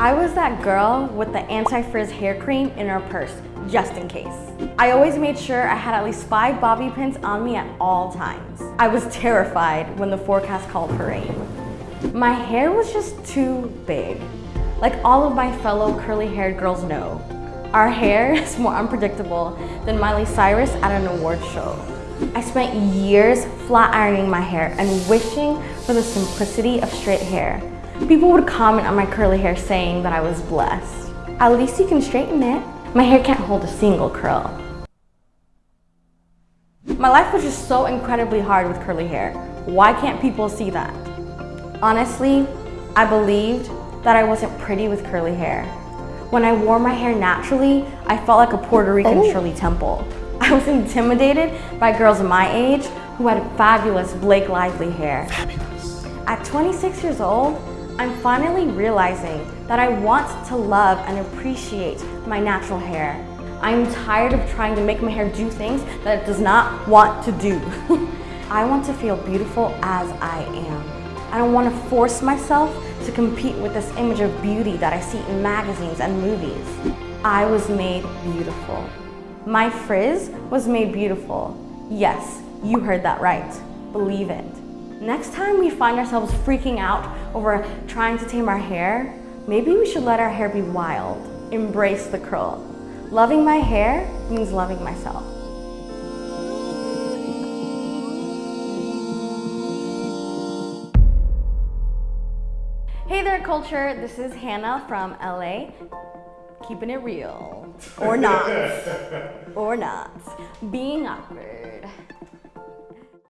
I was that girl with the anti-frizz hair cream in her purse, just in case. I always made sure I had at least five bobby pins on me at all times. I was terrified when the forecast called for rain. My hair was just too big. Like all of my fellow curly-haired girls know, our hair is more unpredictable than Miley Cyrus at an award show. I spent years flat ironing my hair and wishing for the simplicity of straight hair. People would comment on my curly hair saying that I was blessed. At least you can straighten it. My hair can't hold a single curl. My life was just so incredibly hard with curly hair. Why can't people see that? Honestly, I believed that I wasn't pretty with curly hair. When I wore my hair naturally, I felt like a Puerto Rican oh. Shirley Temple. I was intimidated by girls of my age who had fabulous Blake Lively hair. Fabulous. At 26 years old, I'm finally realizing that I want to love and appreciate my natural hair. I'm tired of trying to make my hair do things that it does not want to do. I want to feel beautiful as I am. I don't want to force myself to compete with this image of beauty that I see in magazines and movies. I was made beautiful. My frizz was made beautiful. Yes, you heard that right. Believe it. Next time we find ourselves freaking out over trying to tame our hair, maybe we should let our hair be wild. Embrace the curl. Loving my hair means loving myself. Hey there culture, this is Hannah from LA. Keeping it real. Or not. or not. Being awkward.